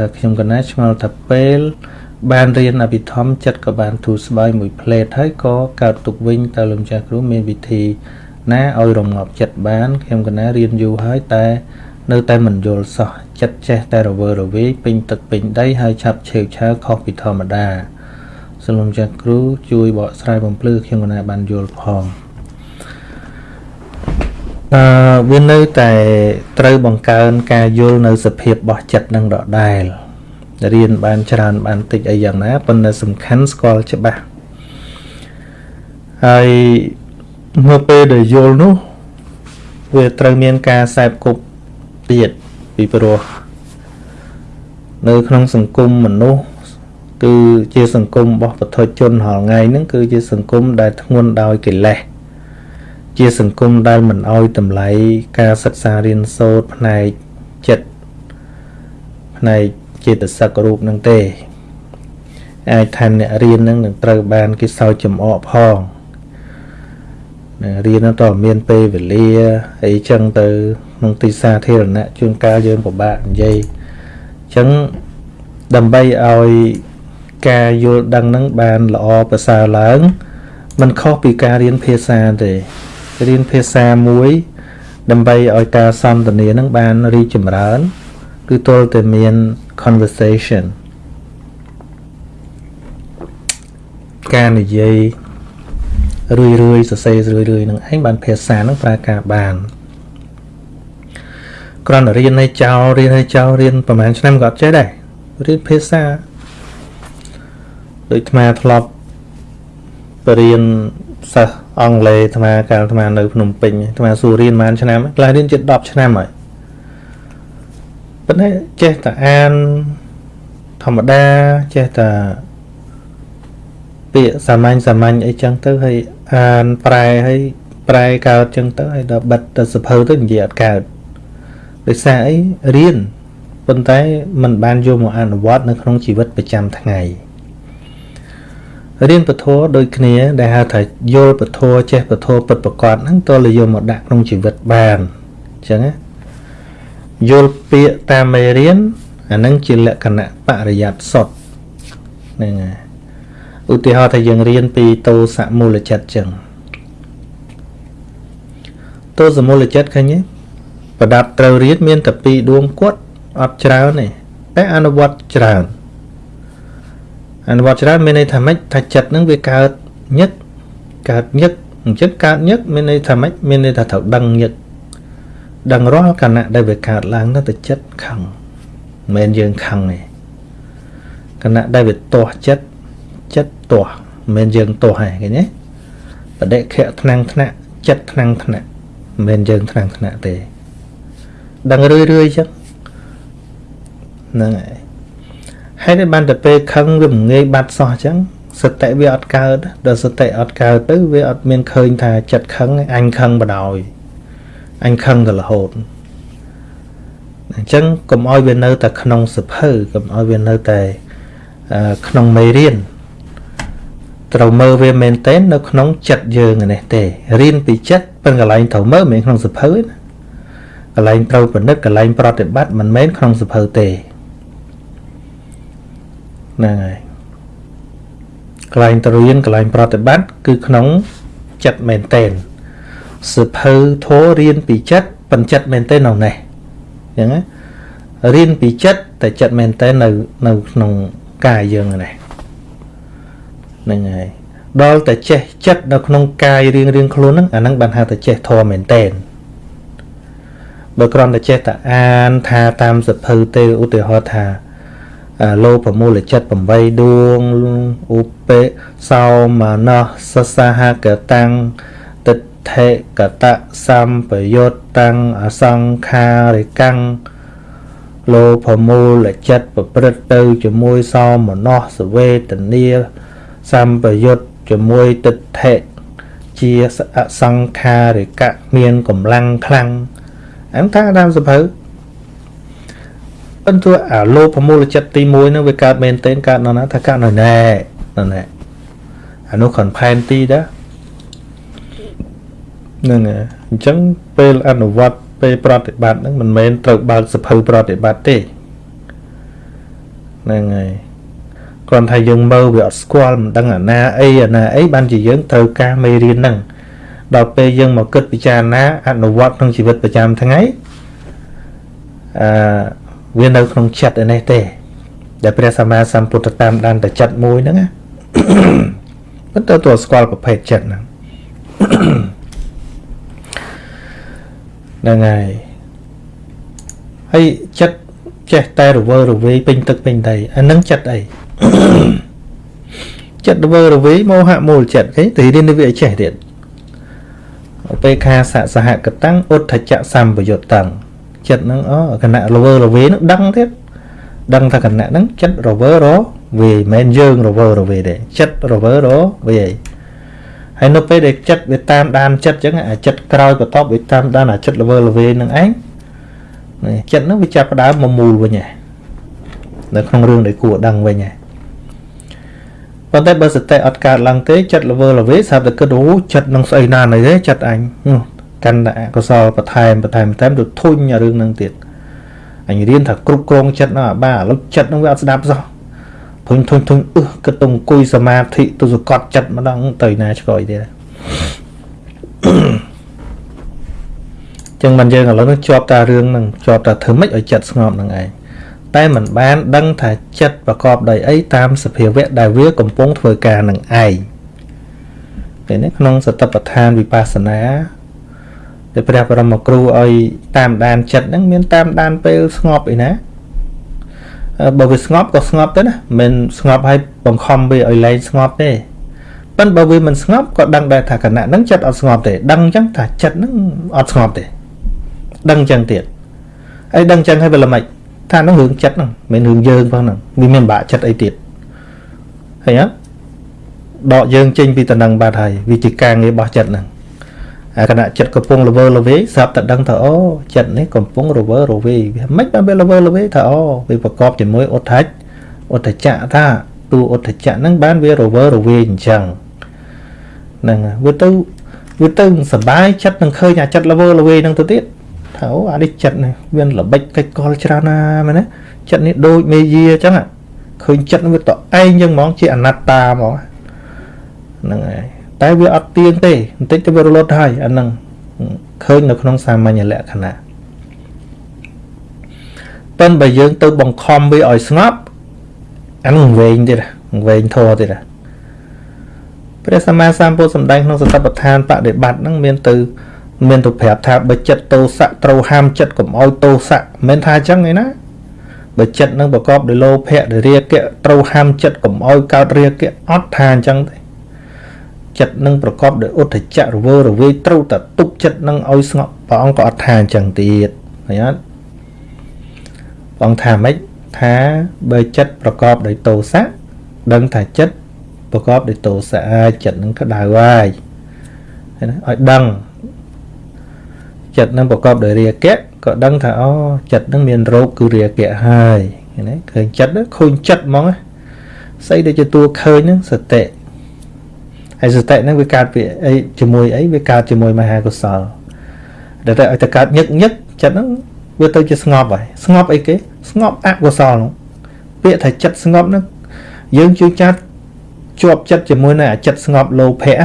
ថាខ្ញុំកណាឆ្ងល់ថាពេល បានរៀនអភិធម្មចិត្តក៏បានទូស្បើយមួយផ្លេតហើយក៏កើតទុកវិញតើលោកម្ចាស់គ្រូមានវិធី ណាឲ្យរងាប់ចិត្តបានខ្ញុំកណារៀនយូរហើយតែ នៅតែមិនយល់សោះចិត្តចេះតែរវើរវាយពេញទឹកពេញដីហើយឆាប់ឆេវឆាវខុសពីធម្មតាសូមលោកម្ចាស់គ្រូជួយបកស្រាយបំភ្លឺខ្ញុំកណាបានយល់ផង អឺវានៅតែត្រូវបង្កើនការយល់នៅសភាពរបស់ចិត្តនឹងដដែលរៀនបានច្រើនបានតិចអីយ៉ាងណាប៉ុន្តែសំខាន់ស្គាល់ច្បាស់ហើយនៅពេលដែលយល់នោះវាត្រូវមានការសែបគប់ទៀតពីព្រោះនៅក្នុងសង្គមមនុស្សគឺជាសង្គមរបស់ពុទ្ធជនរាល់ថ្ងៃហ្នឹងគឺជាសង្គមដែលធ្ងន់ដោយកិលេស ជាសង្គមដែលមិនអោយតម្លៃការសិក្សារៀនសូត្រផ្នែកចិត្តផ្នែកចេតសិករូបនឹងទេ អាចថាអ្នករៀននឹងនឹងត្រូវបានគេសើចចំអកផងរៀនទៅមានពេលវេលាអីចឹងទៅក្នុងទីសាធារណៈជួនកាលយើងពិបាកនិយាយអញ្ចឹងដើម្បីឲ្យការយល់ដឹងនឹងបានល្អប្រសើរឡើងมันខុសពីការរៀនភាសាទេ រៀនភាសាមួយ ដើម្បីឲ្យការសន្ទនានឹងបានរីចម្រើន គឺទល់តែមាន conversation ការនិយាយរឿយរឿយសរសេររឿយរឿយនឹងឯងបានភាសានឹងប្រើការបានគ្រាន់តែរៀនឲ្យចោលរៀនឲ្យចោលរៀនប្រហែលឆ្នាំក៏អត់ចេះដែររៀនភាសាដូចអាធ្លាប់បរៀនសិស្ស អង់គ្លេសអាត្មាកាលអាត្មានៅភ្នំពេញអាត្មាសួររៀនប៉ុន្មានឆ្នាំខ្លះរៀនជិត10ឆ្នាំហើយប៉ុន្តែចេះតែអានធម្មតាចេះតែពាក្យសាមញ្ញសាមញ្ញអីចឹងទៅហើយអានប្រែហើយប្រែកើតចឹងទៅហើយដល់បិទទៅសភៅទៅនិយាយអត់កើតដោយសារអីរៀនប៉ុន្តែมันបានយកមកអនុវត្តនៅក្នុងជីវិតប្រចាំថ្ងៃ រៀនពធដូចគ្នាដែលហៅថាយល់ពធចេះពធពិតប្រកបហ្នឹងតើលយកមកដាក់ក្នុងជីវិតបានអញ្ចឹងណាយល់ពាក្យតាមមេរៀនអាហ្នឹងជាលក្ខណៈបរិយ័តសុទ្ធហ្នឹងហើយឧទាហរណ៍ថាយើងរៀនពីតោសមូលចិត្តចឹងតោសមូលចិត្តឃើញទេប្រដាប់ត្រូវរៀនមានតែពីរដួងគាត់អត់ច្រើនទេតែអនុវត្តច្រើន អនុវត្តច្រើនមានន័យថាម៉េចថាចិត្តនឹងវាកើតញឹកកើតញឹកអញ្ចឹងកើតញឹកមានន័យថាម៉េចមានន័យថាត្រូវដឹងញឹកដឹងរាល់គណៈដែលវាកើតឡើងទៅតែចិត្តខឹងមិនមែនយើងខឹងទេគណៈដែលវាទាស់ចិត្តចិត្តទាស់មិនមែនយើងទាស់ទេឃើញទេបដិខៈថ្នាំងថ្នាក់ចិត្តថ្នាំងថ្នាក់មិនមែនយើងថ្នាំងថ្នាក់ទេដឹងរឿយរឿយចឹងហ្នឹងហើយ ហើយតែបានតែពេលខឹងវាមិនងាយបាត់សោះអញ្ចឹងសតិវាអត់កើតដល់សតិអត់កើតទៅវាអត់មានឃើញថាចិត្តខឹងអញខឹងបដ ாய் អញខឹងទៅរហូតអញ្ចឹងកុំឲ្យវានៅតែក្នុងសភៅកុំឲ្យវានៅតែក្នុងមេរៀនត្រូវមើលវាមែនទែននៅក្នុងចិត្តយើងនេះទេរៀនពីចិត្តប៉ុន្តែកន្លែងត្រូវមើលមិនមែនក្នុងសភៅទេកន្លែងត្រូវពិនិត្យកន្លែងប្រតិបត្តិមិនមែនក្នុងសភៅទេ ហ្នឹងហើយកន្លែងទៅរៀនកន្លែងប្រតិបត្តិគឺក្នុងចិត្តមែនតែនសភៅធោរៀនពីចិត្តបញ្ចិត្តមែនតែននៅនេះអញ្ចឹងណារៀនពីចិត្តតែចិត្តមែនតែននៅនៅក្នុងកាយយើងនេះហ្នឹងហើយដល់តែចេះចិត្តនៅក្នុងកាយរៀងរៀងខ្លួនហ្នឹងអាហ្នឹងបានហៅថាចេះធម៌មែនតែនបើគ្រាន់តែចេះតែអានថាតាមសភៅទេឧទាហរណ៍ថា លោភមូលចិត្ត8ដួងឧបេសោមនស្សសសហកតាំងទិដ្ឋិកតសម្បយុតតាំងអសង្ខារិកាំងលោភមូលចិត្តប្រព្រឹត្តទៅជាមួយសោមនស្សវេទនាសម្បយុតជាមួយទិដ្ឋិជាអសង្ខារិកៈមានកម្លាំងខ្លាំងអញ្ចឹងថាតាមសភៅ ប៉ុន្តែអាលោភមូលចិត្តទី1ហ្នឹងវាកើតមែនទែនកើតនៅណាថាកើតនៅណែនៅណែអានោះខនផែនទីដែរហ្នឹងហើយអញ្ចឹងពេលអនុវត្តពេលប្រតិបត្តិហ្នឹងមិនមែនត្រូវបើកសភៅប្រតិបត្តិទេហ្នឹងហើយគ្រាន់តែយើងមើលវាអត់ស្គាល់មិនដឹងអាណាអីអាណាអីបានជាយើងត្រូវការមេរៀនហ្នឹងដល់ពេលយើងមកគិតពិចារណាអនុវត្តក្នុងជីវិតប្រចាំថ្ងៃអឺ វានៅក្នុងចិត្តឯនេះទេ ដែលព្រះសម្មាសម្ពុទ្ធតាមដានតែចិត្តមួយហ្នឹងណាប៉ុន្តែតើស្គាល់ប្រភេទចិត្តហ្នឹងហ្នឹងហើយហើយចិត្តចេះតែរវើរវាយពេញទឹកពេញដីអានឹងចិត្តអីចិត្តរវើរវាយមោហៈមូលចិត្តគេទីរៀនវាចេះទៀតឧបេខាសៈសហកតੰឧទ្ធចៈសម្បយុត្តੰ ចិត្តហ្នឹងអូគណៈរវើរវាយហ្នឹងដឹងទៀតដឹងថាគណៈហ្នឹងចិត្តរវើរវាយមិនមែនយើងរវើរវាយទេចិត្តរវើរវាយហើយនៅពេលដែលចិត្តវាតាមដានចិត្តអញ្ចឹងអាចិត្តក្រោយបន្ទាប់វាតាមដានអាចិត្តរវើរវាយនឹងឯងចិត្តហ្នឹងវាចាប់ផ្ដើមមកមូលវិញហើយនៅក្នុងរឿងដែលគួរដឹងវិញហើយប៉ុន្តែបើសតិអត់កើតឡើងទេចិត្តល្វើល្វេស្រាប់តែគិតអូចិត្តនឹងស្អីណានេះទេចិត្តអញ កាន់តែអកុសលបន្ថែមបន្ថែមបន្ថែមទៅធុញរឿងហ្នឹងទៀតអញរៀនថាគ្រប់គ្រងចិត្តហ្នឹងអាបាឥឡូវចិត្តហ្នឹងវាអត់ស្ដាប់សោះធុញធុញធុញអឺគិតទៅអង្គុយសមាធិទៅសកត់ចិត្តម្ដងទៅណាឆ្កយទៀតចឹងមិនយើងឥឡូវនេះជាប់តែរឿងហ្នឹងជាប់តែធ្វើម៉េចឲ្យចិត្តស្ងប់ហ្នឹងឯងតែมันបានដឹងថាចិត្តប្រកបដោយអីតាមសភាវៈដែលវាកំពុងធ្វើការនឹងឯងពេលនេះក្នុងសតិប្បដ្ឋានវិបស្សនា ដែលព្រះបរមគ្រូឲ្យតាមដានចិត្តហ្នឹងមានតាមដានពេលស្ងប់អីណាបើវាស្ងប់ក៏ស្ងប់ទៅណាមិនស្ងប់ឲ្យបង្ខំវាឲ្យលែងស្ងប់ទេប៉ុន្តែបើវាមិនស្ងប់ក៏ដឹងដែរថាគណៈហ្នឹងចិត្តអត់ស្ងប់ទេដឹងអញ្ចឹងថាចិត្តហ្នឹងអត់ស្ងប់ទេដឹងអញ្ចឹងទៀតហើយដឹងអញ្ចឹងហើយវាល្មិចថានឹងរឿងចិត្តហ្នឹងមិនរឿងយើងផងហ្នឹងវាមានបាក់ចិត្តអីទៀតឃើញអត់ដកយើងចេញពីតំណឹងបាត់ហើយវាជាការងាររបស់ចិត្តហ្នឹងអា គណៈចិត្តកំពុងរវើរវាយស្រាប់តែដឹងថាអូចិត្តនេះកំពុងរវើរវាយវាមិនបានវារវើរវាយថាអូវាប្រកបជាមួយអុដ្ឋច្ចអុដ្ឋចៈថាតួអុដ្ឋចៈហ្នឹងបានវារវើរវាយអញ្ចឹងហ្នឹងវាទៅវាទៅសបាយចិត្តនឹងឃើញអាចិត្តរវើរវាយហ្នឹងទៅទៀតថាអូអានេះចិត្តនេះវាល្បិចកិច្ចកលច្រើនណាមែនទេចិត្តនេះដូចមេយាអញ្ចឹងឃើញចិត្តវាតឯងអញ្ចឹងហ្មងជាអនត្តាហ្មងហ្នឹងហើយ តែវាអត់ទៀងទេបន្តិចទៅវារលត់ហើយអាហ្នឹងឃើញនៅក្នុងសាមញ្ញលក្ខណៈប៉ុន្តែបើយើងទៅបង្ខំវាឲ្យស្ងប់អានឹងវែងទៀតវែងធរទៀតព្រះសម្មាសម្ពុទ្ធសម្ដែងក្នុងសតបដ្ឋានបដិបត្តិហ្នឹងមានទៅមានទៅប្រាប់ថាបើចិត្តទោសៈត្រូវហាមចិត្តកុំឲ្យទោសៈមិនថាអញ្ចឹងឯណាបើចិត្តនឹងប្រកបដោយលោភៈដោយរាគៈត្រូវហាមចិត្តកុំឲ្យកើតរាគៈអត់ថាអញ្ចឹងទេ ចិត្តនឹងប្រកបដោយឧទ្ធចៈរវើរវាយត្រូវតែទប់ចិត្តនឹងឲ្យស្ងប់ព្រះអង្គក៏អត់ថាអញ្ចឹងទៀតឃើញអត់ព្រះអង្គថាម៉េចថាបើចិត្តប្រកបដោយទោសៈដឹងថាចិត្តប្រកបដោយទោសៈចិត្តនឹងក្តៅហើយឲ្យដឹងចិត្តនឹងប្រកបដោយរាគៈក៏ដឹងថាអូចិត្តនឹងមានរោគគឺរាគៈហើយណាឃើញចិត្តឃើញចិត្តហ្មងស្អីដែលជាតួឃើញហ្នឹងសតិ ហើយសតិហ្នឹងវាកើតពីអីជាមួយអីវាកើតជាមួយមហាកុសលដែលតែឲ្យតែកើតញឹកញឹកចិត្តហ្នឹងវាទៅជាស្ងប់ហើយស្ងប់អីគេស្ងប់អកុសលហ្នឹងពាក្យថាចិត្តស្ងប់ហ្នឹងយើងជួយចាត់ជាប់ចិត្តជាមួយនឹងអាចិត្តស្ងប់លោភៈ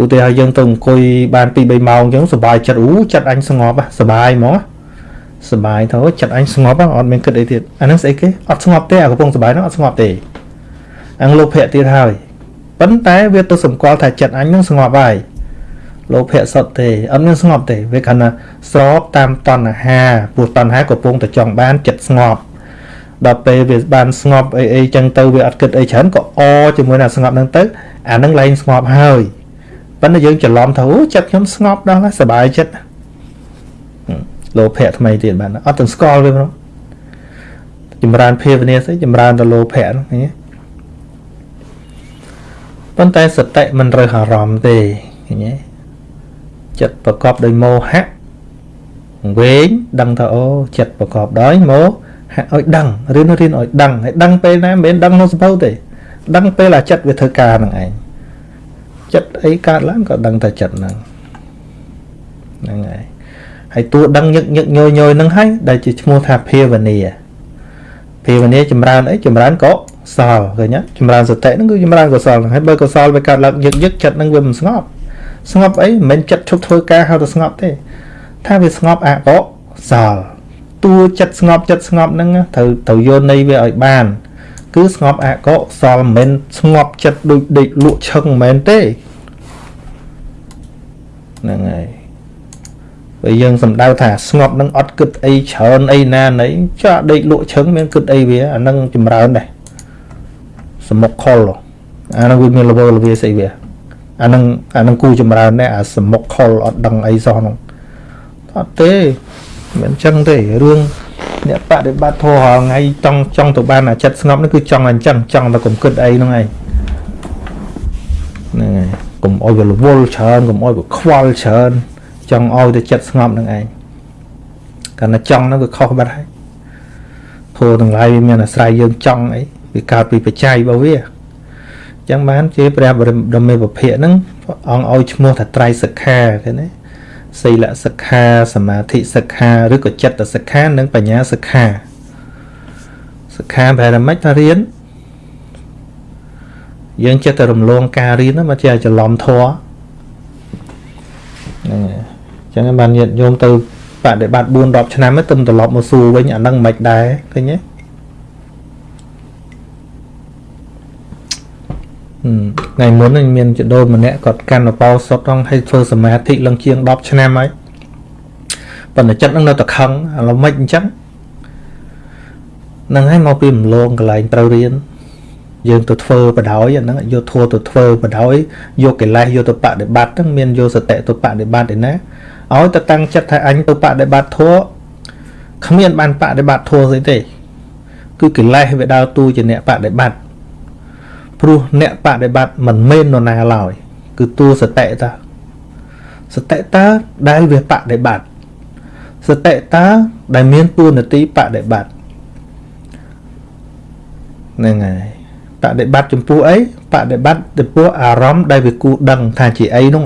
ឧទាហរណ៍យើងទៅអង្គុយបាន2 3ម៉ោងអញ្ចឹងសុបាយចិត្តអូចិត្តអញស្ងប់សុបាយហ្មងសុបាយទៅចិត្តអញស្ងប់អត់មានគិតអីទៀតអាហ្នឹងស្អីគេអត់ស្ងប់ទេអាកំពុងសុបាយហ្នឹងអត់ស្ងប់ទេអញលោភៈទៀតហើយ ប៉ុន្តែវាទៅសម្គាល់ថាចិត្តអញនឹងស្ងប់ហើយលោភៈសុទ្ធទេអត់មានស្ងប់ទេវាគ្រាន់តែស្របតាមតណ្ហាព្រោះតណ្ហាកំពុងតែចង់បានចិត្តស្ងប់ដល់ពេលវាបានស្ងប់អីអីចឹងទៅវាអត់គិតអីច្រើនក៏អជាមួយនឹងស្ងប់ហ្នឹងទៅអានឹងឡើងស្ងប់ហើយប៉ុន្តែយើងច្រឡំថាអូចិត្តខ្ញុំស្ងប់ដល់ហើយសុបាយចិត្តលោភៈថ្មីទៀតបានអត់ទាំងស្គាល់វាផងចម្រើនភាវនាស្អីចម្រើនទៅលោភៈហ្នឹងឃើញទេ ប៉ុន្តែសតិមិនរើសអារម្មណ៍ទេឃើញទេចិត្តប្រកបដោយមោហៈវែងដឹងថាអូចិត្តប្រកបដោយមោហៈឲ្យដឹងរៀនរៀនឲ្យដឹងហើយដឹងពេលណាមិនមែនដឹងក្នុងសភៅទេ ដឹងពេលអាចិត្តវាធ្វើការនឹងឯងចិត្តអីកើតឡើងក៏ដឹងតែចិត្តហ្នឹងហ្នឹងហើយហើយតួដឹងញឹកញឹកញយញយហ្នឹងហើយដែលជាឈ្មោះថាភាវនាភភាវនាចម្រើនអីចម្រើនកុ សលឃើញទេចម្រើនសតិហ្នឹងគឺចម្រើនកុសលហ្នឹងហើយបើកុសលវាកើតឡើងយឹកយឹកចិត្តហ្នឹងវាមិនស្ងប់ស្ងប់អីមិនមែនចិត្តឈប់ធ្វើការហៅទៅស្ងប់ទេថាវាស្ងប់អកុសលតួចិត្តស្ងប់ចិត្តស្ងប់ហ្នឹងត្រូវត្រូវយកន័យវាឲ្យបាន គឺស្ងប់អកុសលមិនមែនស្ងប់ចិត្តដូចដេកលក់ឈឹងមិនមែនទេហ្នឹងហើយបើយើងសំដៅថាស្ងប់នឹងអត់គិតអីច្រើនអីណាណីចាដេកលក់ឈឹងមានគិតអីវាអានឹងចម្រើនដែរ សមុខខលអានឹងវាមានលវលវាស្អីវាអានឹងអានឹងគូចម្រើនដែរអាសមុខខលអត់ដឹងអីសោះនោះអត់ទេមិនចឹងទេរឿងអ្នកបដិបត្តិធម៌រាល់ថ្ងៃចង់ចង់ទៅបានអាចិត្តស្ងប់នេះគឺចង់អញ្ចឹងចង់តែកុំគិតអីហ្នឹងឯងហ្នឹងហើយកុំអោយវារវល់ច្រើនកុំអោយវាខ្វល់ច្រើនចង់ឲ្យតែចិត្តស្ងប់នឹងឯងកាលណាចង់ហ្នឹងវាខុសបាត់ហើយធម៌ទាំងឡាយវាមានអាស្រ័យយើងចង់អី វាកើតពីបច្ច័យរបស់វាអញ្ចឹងបានជាព្រះបរមមេពភៈហ្នឹងអង្គឲ្យឈ្មោះថាត្រៃសិក្ខាឃើញទេសីលសិក្ខាសមាធិសិក្ខាឬក៏ចិត្តសិក្ខានិងបញ្ញាសិក្ខាសិក្ខាប្រហែលម៉េចថារៀនយើងចិត្តតែរំលងការរៀនហ្នឹងមកជាច្រឡំធម៌ហ្នឹងហើយចឹងបានញាតិញោមទៅបដិបត្តិ4 10ឆ្នាំទៅត្រឡប់មកសួរវិញអាហ្នឹងមិនដែរឃើញទេ ថ្ងៃមុនមានចដូនម្នាក់គាត់កាន់អបោសុតហ្នឹងឲ្យធ្វើសមាធិឡើងជាង10ឆ្នាំហើយប៉ុន្តែចិត្តហ្នឹងនៅតែខឹងឥឡូវមិនអញ្ចឹងហ្នឹងហើយមកពីរំលងកន្លែងត្រូវរៀនយើងទៅធ្វើបដ ாய் អាហ្នឹងយកធัวទៅធ្វើបដ ாய் យកកិលេសយកទៅបដិបត្តិហ្នឹងមានយកសតិទៅបដិបត្តិឯណាឲ្យទៅតាំងចិត្តថាអញទៅបដិបត្តិធัวគ្មានបានបដិបត្តិធัวស្អីទេ គឺកិលេសវាដើរតួជាអ្នកបដិបត្តិ ព្រោះអ្នកបដិបត្តិមិនមែននរណាឡើយគឺតួសតិតាសតិតាដែលវាបដិបត្តិសតិតាដែលមានតួនាទីបដិបត្តិហ្នឹងហើយបដិបត្តិចំពោះអីបដិបត្តិចំពោះអារម្មណ៍ដែលវាគូដឹងថាជាអីនោះ